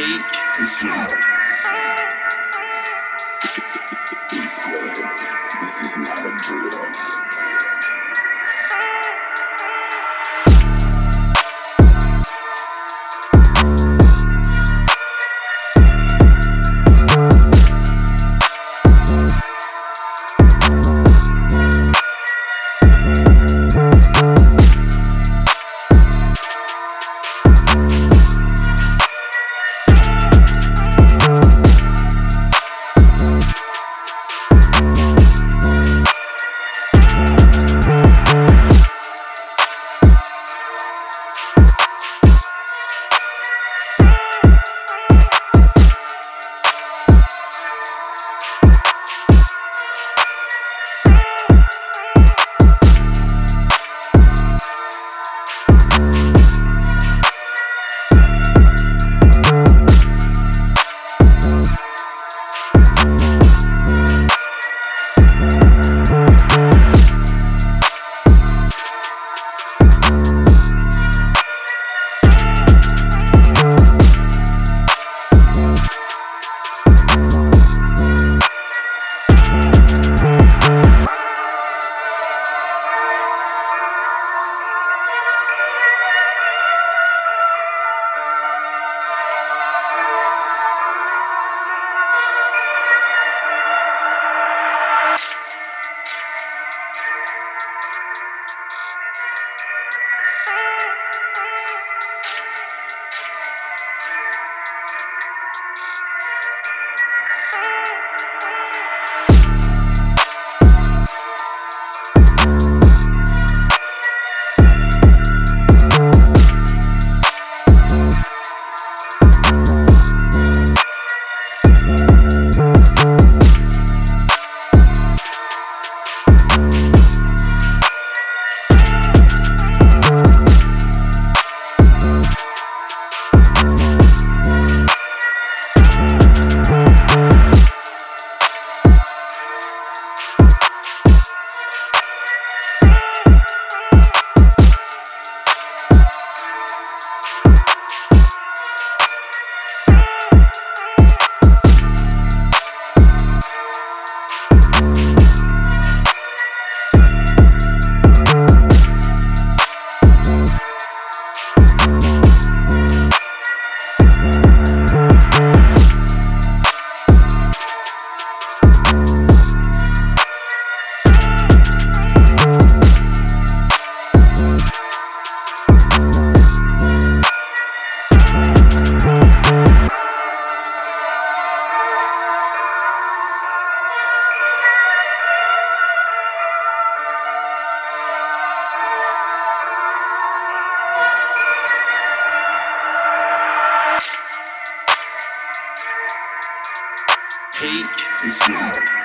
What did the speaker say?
It's good. This It's good.